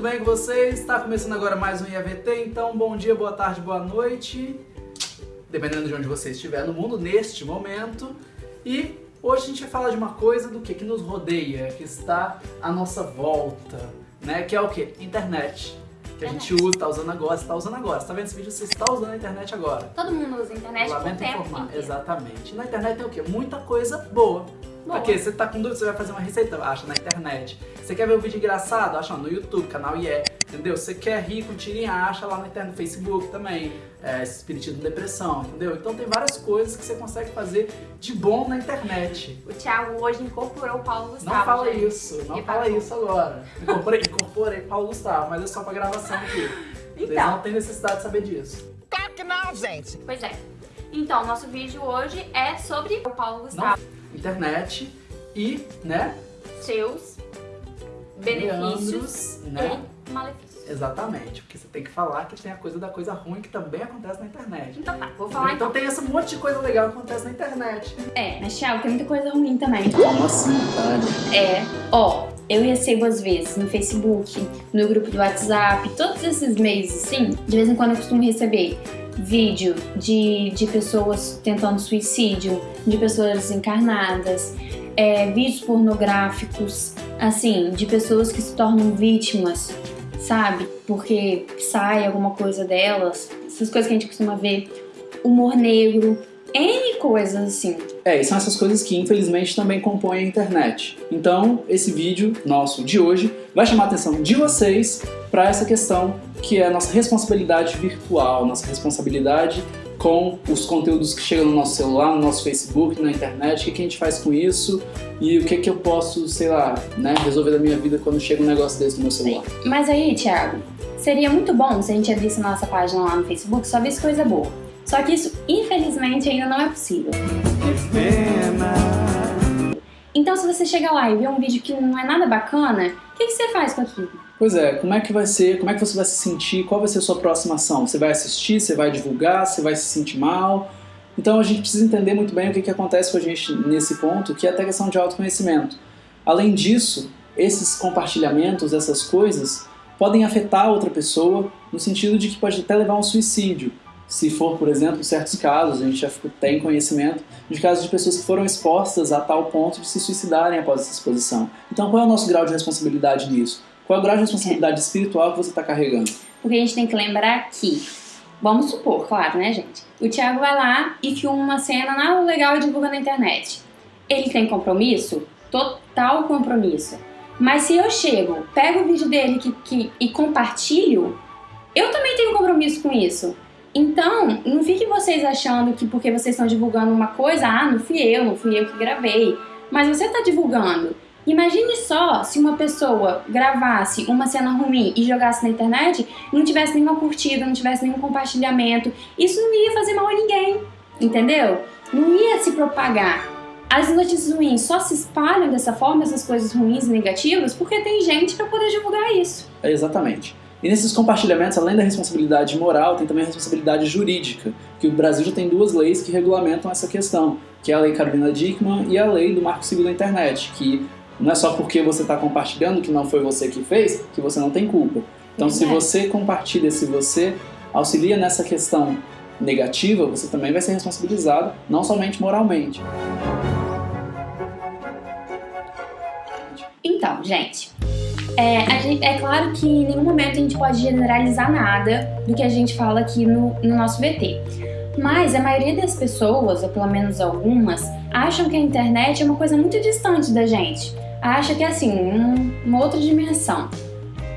bem com vocês? Está começando agora mais um IAVT, então bom dia, boa tarde, boa noite, dependendo de onde você estiver no mundo neste momento. E hoje a gente vai falar de uma coisa do que, que nos rodeia, que está à nossa volta, né? Que é o que? Internet. Que a gente usa, está usando agora, está usando agora. Você tá vendo esse vídeo? Você está usando a internet agora. Todo mundo usa a internet Lamento por tempo informar, inteiro. exatamente. Na internet tem o quê? Muita coisa boa. Boa. Porque você tá com dúvida, você vai fazer uma receita, acha na internet. Você quer ver um vídeo engraçado? Acha no YouTube, canal IE, entendeu? Você quer rir com tirinha, acha lá na internet, no Facebook também. É, Espiritismo Depressão, entendeu? Então tem várias coisas que você consegue fazer de bom na internet. O Thiago hoje incorporou o Paulo Gustavo. Não fala gente. isso, não E fala isso agora. Incorporei, incorporei Paulo Gustavo, mas é só pra gravação aqui. Vocês Então. não têm necessidade de saber disso. Claro que não, gente. Pois é. Então, nosso vídeo hoje é sobre o Paulo Gustavo. Internet e, né, Seus benefícios né? e malefícios. Exatamente, porque você tem que falar que tem a coisa da coisa ruim que também acontece na internet. Então tá, vou falar então então. tem esse monte de coisa legal que acontece na internet. É, mas Thiago, tem muita coisa ruim também. Como assim? É, ó, eu recebo às vezes no Facebook, no grupo do WhatsApp, todos esses meios assim, de vez em quando eu costumo receber vídeo de, de pessoas tentando suicídio, de pessoas desencarnadas, é, vídeos pornográficos, assim, de pessoas que se tornam vítimas, sabe? Porque sai alguma coisa delas, essas coisas que a gente costuma ver, humor negro, N coisas assim. É, e são essas coisas que infelizmente também compõem a internet. Então, esse vídeo nosso de hoje vai chamar a atenção de vocês para essa questão que é a nossa responsabilidade virtual, nossa responsabilidade com os conteúdos que chegam no nosso celular, no nosso Facebook, na internet, o que, que a gente faz com isso e o que, que eu posso, sei lá, né, resolver da minha vida quando chega um negócio desse no meu celular. Mas aí, Thiago, seria muito bom se a gente abrisse nossa página lá no Facebook só visse coisa boa. Só que isso, infelizmente, ainda não é possível. Então, se você chega lá e vê um vídeo que não é nada bacana, o que, que você faz com aquilo? Pois é, como é que vai ser, como é que você vai se sentir, qual vai ser a sua próxima ação? Você vai assistir, você vai divulgar, você vai se sentir mal? Então a gente precisa entender muito bem o que, que acontece com a gente nesse ponto, que é até questão de autoconhecimento. Além disso, esses compartilhamentos, essas coisas, podem afetar outra pessoa no sentido de que pode até levar a um suicídio. Se for, por exemplo, certos casos, a gente já tem conhecimento de casos de pessoas que foram expostas a tal ponto de se suicidarem após essa exposição. Então qual é o nosso grau de responsabilidade nisso? Qual é o grau de responsabilidade espiritual que você está carregando? Porque a gente tem que lembrar que, vamos supor, claro, né, gente? O Thiago vai lá e filma uma cena nada legal e divulga na internet. Ele tem compromisso? Total compromisso. Mas se eu chego, pego o vídeo dele que, que- e compartilho, eu também tenho compromisso com isso. Então, não fiquem vocês achando que porque vocês estão divulgando uma coisa, ah, não fui eu, não fui eu que gravei. Mas você está divulgando. Imagine só se uma pessoa gravasse uma cena ruim e jogasse na internet e não tivesse nenhuma curtida, não tivesse nenhum compartilhamento. Isso não ia fazer mal a ninguém, entendeu? Não ia se propagar. As notícias ruins só se espalham dessa forma, essas coisas ruins e negativas, porque tem gente para poder divulgar isso. É, exatamente. E nesses compartilhamentos, além da responsabilidade moral, tem também a responsabilidade jurídica, que o Brasil já tem duas leis que regulamentam essa questão, que é a Lei Carolina Dickmann e a Lei do Marco Civil da Internet, que não é só porque você está compartilhando que não foi você que fez, que você não tem culpa. Então, se Verdade. você compartilha, se você auxilia nessa questão negativa, você também vai ser responsabilizado, não somente moralmente. Então, gente, é, gente- é claro que em nenhum momento a gente pode generalizar nada do que a gente fala aqui no, no nosso VT. Mas a maioria das pessoas, ou pelo menos algumas, acham que a internet é uma coisa muito distante da gente. Acha que é assim, um- uma outra dimensão.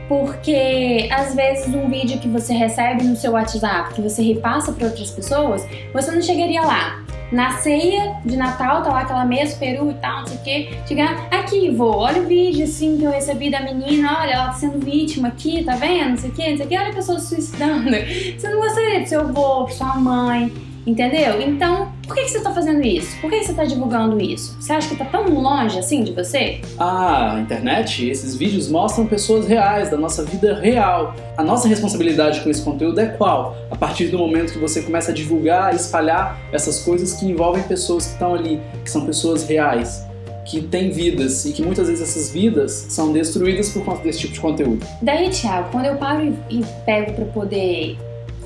Porque às vezes um vídeo que você recebe no seu WhatsApp, que você repassa para outras pessoas, você não chegaria lá. Na ceia de Natal, tá lá aquela mesa, peru e tal, não sei o quê. Chegar, aqui, vô, olha o vídeo assim que eu recebi da menina, olha, ela tá sendo vítima aqui, tá vendo? Não sei o quê, não sei o quê, olha a pessoa se suicidando. Você não gostaria pro seu avô, sua mãe, entendeu? Então, por que, que você tá fazendo isso? Por que, que você tá divulgando isso? Você acha que tá tão longe assim de você? A internet, esses vídeos mostram pessoas reais, da nossa vida real. A nossa responsabilidade com esse conteúdo é qual? A partir do momento que você começa a divulgar, espalhar essas coisas que envolvem pessoas que estão ali, que são pessoas reais, que tem vidas e que muitas vezes essas vidas são destruídas por conta desse tipo de conteúdo. Daí, Thiago, quando eu paro e pego para poder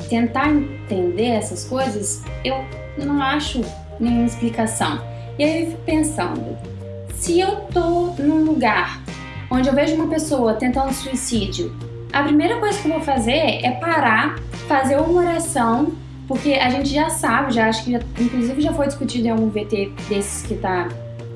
tentar entender essas coisas, eu não acho nenhuma explicação. E aí eu fico pensando, se eu tô num lugar onde eu vejo uma pessoa tentando suicídio, a primeira coisa que eu vou fazer é parar, fazer uma oração, porque a gente já sabe, já acho que já, inclusive já foi discutido em algum VT desses que tá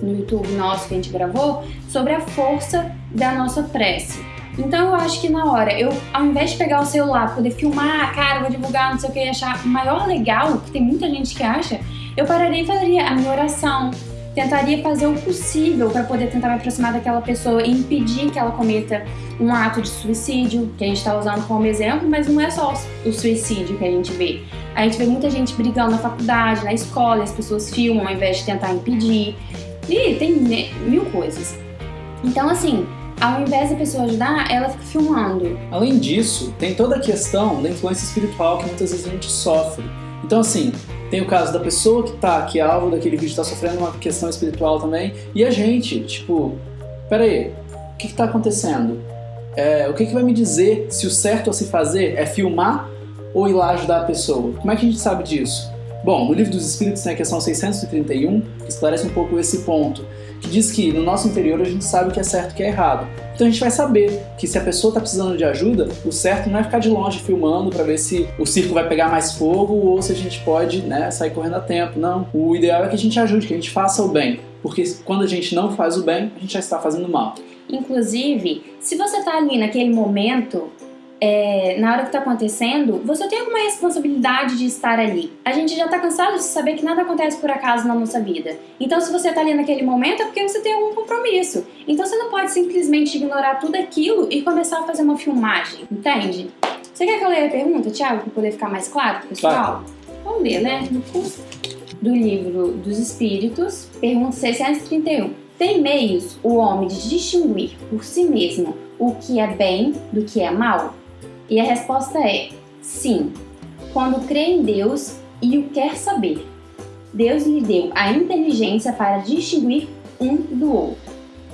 no YouTube nosso que a gente gravou, sobre a força da nossa prece. Então eu acho que na hora, eu ao invés de pegar o celular, poder filmar, cara, vou divulgar, não sei o que, e achar maior legal, que tem muita gente que acha, eu pararia e faria a minha oração, tentaria fazer o possível para poder tentar me aproximar daquela pessoa e impedir que ela cometa um ato de suicídio, que a gente está usando como exemplo, mas não é só o suicídio que a gente vê. A gente vê muita gente brigando na faculdade, na escola, as pessoas filmam ao invés de tentar impedir. E tem mil coisas. Então, assim, ao invés da pessoa ajudar, ela fica filmando. Além disso, tem toda a questão da influência espiritual que muitas vezes a gente sofre. Então, assim, tem o caso da pessoa que tá, que alvo daquele vídeo, tá sofrendo uma questão espiritual também, e a gente, tipo, peraí, o que que tá acontecendo? É, o que que vai me dizer se o certo a se fazer é filmar ou ir lá ajudar a pessoa? Como é que a gente sabe disso? Bom, no Livro dos Espíritos tem a questão 631, que esclarece um pouco esse ponto, que diz que no nosso interior a gente sabe o que é certo e o que é errado. Então a gente vai saber que se a pessoa está precisando de ajuda, o certo não é ficar de longe filmando para ver se o circo vai pegar mais fogo ou se a gente pode né, sair correndo a tempo. Não. O ideal é que a gente ajude, que a gente faça o bem. Porque quando a gente não faz o bem, a gente já está fazendo mal. Inclusive, se você está ali naquele momento é, na hora que está acontecendo, você tem alguma responsabilidade de estar ali. A gente já está cansado de saber que nada acontece por acaso na nossa vida. Então, se você está ali naquele momento, é porque você tem algum compromisso. Então, você não pode simplesmente ignorar tudo aquilo e começar a fazer uma filmagem, entende? Você quer que eu leia a pergunta, Thiago, para poder ficar mais claro pro pessoal? Claro. Vamos ler, né? Do livro dos Espíritos, pergunta 631. Tem meios o homem de distinguir por si mesmo o que é bem do que é mal? E a resposta é sim, quando crê em Deus e o quer saber. Deus lhe deu a inteligência para distinguir um do outro.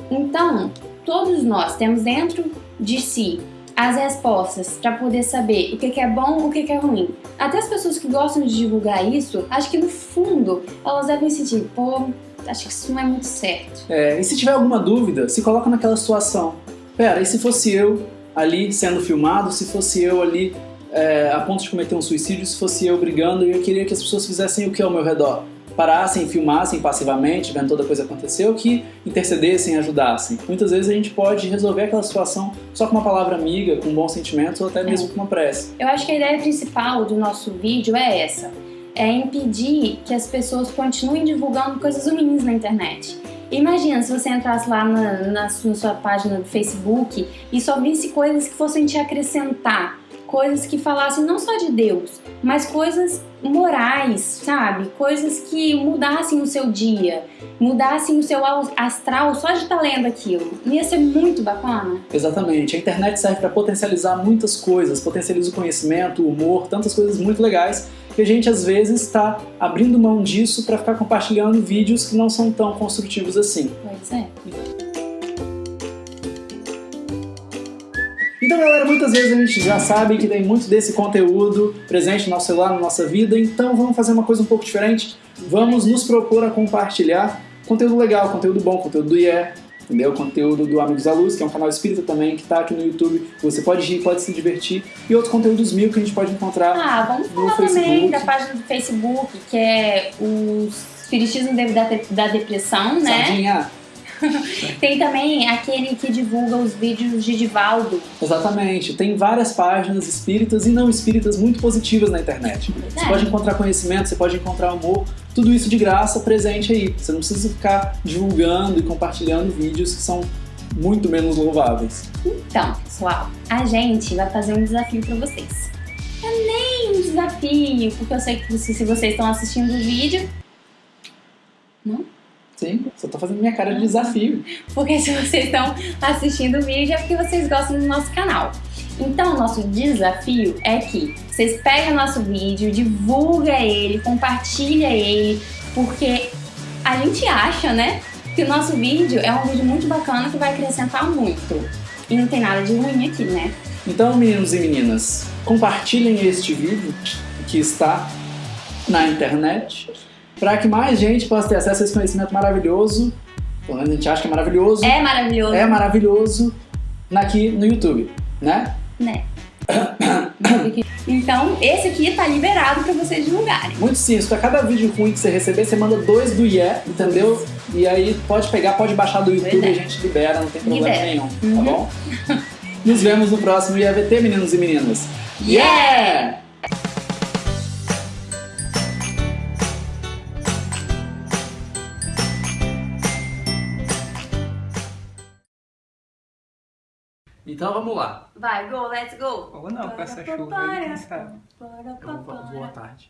Então, todos nós temos dentro de si as respostas para poder saber o que é bom o que é ruim. Até as pessoas que gostam de divulgar isso, acho que no fundo elas devem sentir, pô, acho que isso não é muito certo. É, e se tiver alguma dúvida, se coloca naquela situação. Pera, e se fosse eu ali sendo filmado, se fosse eu ali é, a ponto de cometer um suicídio, se fosse eu brigando, eu queria que as pessoas fizessem o que ao meu redor? Parassem, filmassem passivamente, vendo toda a coisa acontecer, ou que intercedessem, ajudassem. Muitas vezes a gente pode resolver aquela situação só com uma palavra amiga, com bons sentimentos, ou até mesmo com uma prece. Eu acho que a ideia principal do nosso vídeo é essa. É impedir que as pessoas continuem divulgando coisas ruins na internet. Imagina se você entrasse lá na, na, na sua página do Facebook e só visse coisas que fossem te acrescentar, coisas que falassem não só de Deus, mas coisas morais, sabe? Coisas que mudassem o seu dia, mudassem o seu astral só de estar tá lendo aquilo. Ia ser muito bacana. Exatamente. A internet serve para potencializar muitas coisas, potencializa o conhecimento, o humor, tantas coisas muito legais que a gente às vezes está abrindo mão disso para ficar compartilhando vídeos que não são tão construtivos assim. Pois é. Então, galera, muitas vezes a gente já sabe que tem muito desse conteúdo presente no nosso celular, na nossa vida, então vamos fazer uma coisa um pouco diferente. Vamos nos propor a compartilhar conteúdo legal, conteúdo bom, conteúdo do IE, entendeu? Conteúdo do Amigos da Luz, que é um canal espírita também, que está aqui no YouTube. Você pode rir, pode se divertir. E outros conteúdos mil que a gente pode encontrar Ah, vamos falar também da página do Facebook, que é o Espiritismo da, da Depressão, né? Sardinha. tem também aquele que divulga os vídeos de Divaldo. Exatamente. Tem várias páginas espíritas e não espíritas muito positivas na internet. É. Você pode encontrar conhecimento, você pode encontrar amor, tudo isso de graça presente aí. Você não precisa ficar divulgando e compartilhando vídeos que são muito menos louváveis. Então, pessoal, a gente vai fazer um desafio para vocês. É nem um desafio, porque eu sei que se vocês estão assistindo o vídeo. Não? Sim, só tô fazendo minha cara de desafio. Porque se vocês estão assistindo o vídeo é porque vocês gostam do nosso canal. Então, nosso desafio é que vocês peguem o nosso vídeo, divulga ele, compartilha ele, porque a gente acha, né, que que o nosso vídeo é um vídeo muito bacana que vai acrescentar muito. E não tem nada de ruim aqui, né? Então, meninos e meninas, compartilhem este vídeo que está na internet para que mais gente possa ter acesso a esse conhecimento maravilhoso. Pelo menos a gente acha que é maravilhoso. É maravilhoso. É maravilhoso aqui no YouTube, né? Né? então, esse aqui tá liberado pra vocês divulgarem. Muito simples, pra cada vídeo ruim que você receber, você manda dois do IE, entendeu? E aí pode pegar, pode baixar do YouTube e a gente libera, não tem problema Libera. nenhum, Uhum. tá bom? Nos vemos no próximo IAVT, meninos e meninas. Yeah! Então vamos lá. Vai, go, let's go. Ou não, com essa chuva aí, quem sabe? Então, boa tarde.